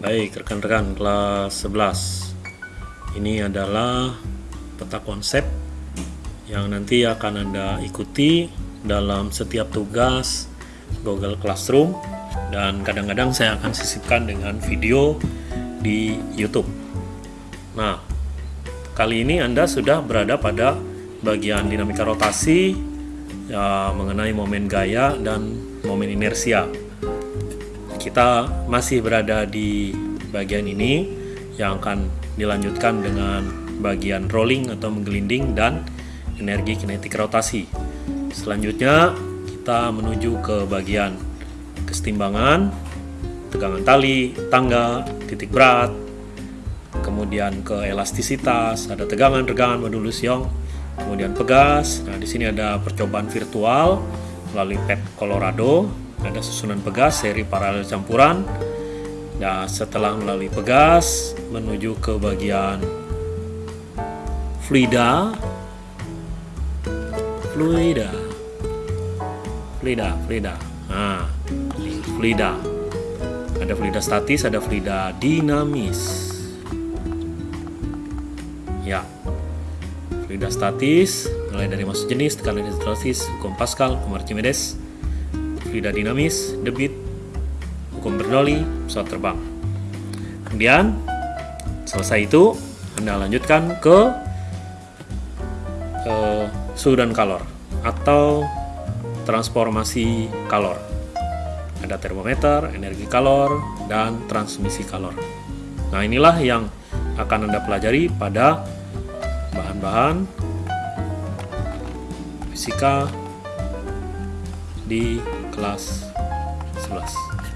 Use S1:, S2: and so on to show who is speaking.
S1: Baik, rekan-rekan kelas 11. Ini adalah peta konsep yang nanti akan Anda ikuti dalam setiap tugas Google Classroom dan kadang-kadang saya akan sisipkan dengan video di YouTube. Nah, kali ini Anda sudah berada pada bagian dinamika rotasi ya, mengenai momen gaya dan momen inersia kita masih berada di bagian ini yang akan dilanjutkan dengan bagian rolling atau menggelinding dan energi kinetik rotasi. Selanjutnya kita menuju ke bagian kesetimbangan, tegangan tali, tangga, titik berat, kemudian ke elastisitas, ada tegangan, regangan, modulus Young, kemudian pegas. Nah, di sini ada percobaan virtual melalui PET Colorado ada susunan pegas seri paralel campuran. Nah setelah melalui pegas menuju ke bagian fluida. Fluida. Fluida fluida. Nah fluida. Ada fluida statis ada fluida dinamis. Ya. Fluida statis mulai dari masuk jenis tekanan statis hukum Pascal Archimedes fluida dinamis, debit, hukum Bernoulli, pesawat terbang. Kemudian selesai itu Anda lanjutkan ke uh, suhu dan kalor atau transformasi kalor. Ada termometer, energi kalor, dan transmisi kalor. Nah, inilah yang akan Anda pelajari pada bahan-bahan fisika di kelas 11